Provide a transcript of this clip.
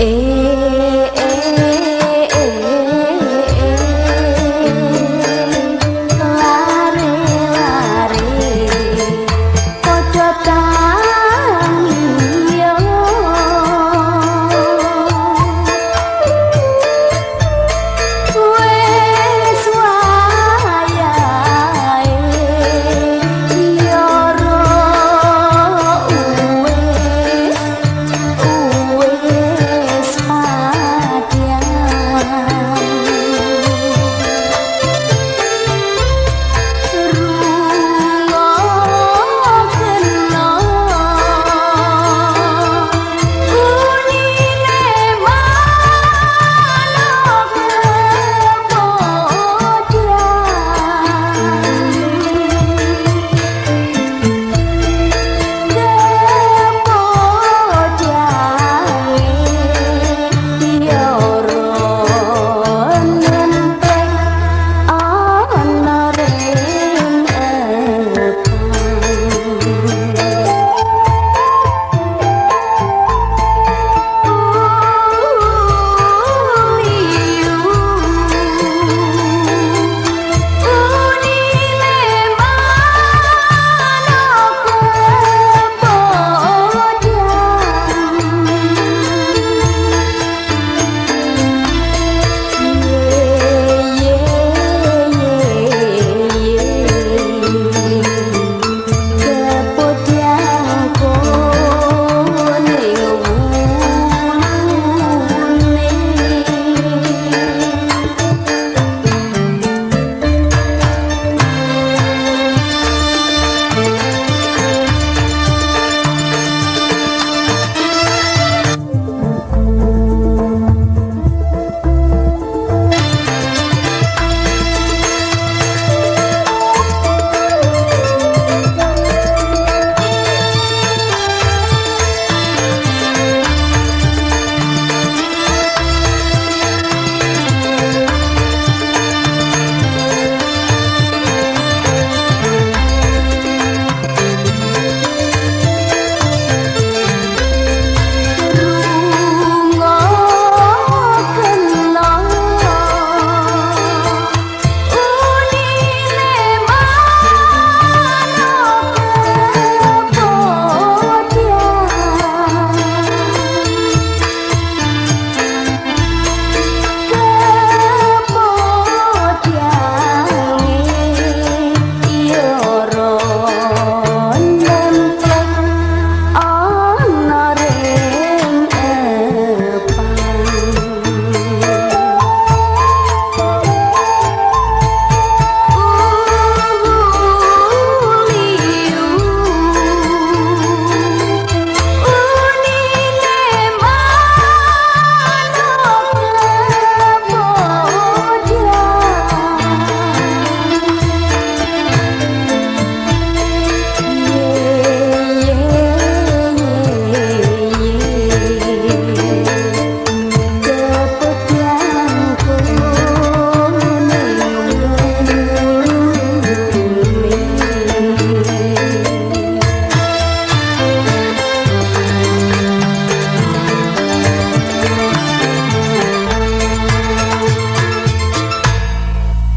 Eh.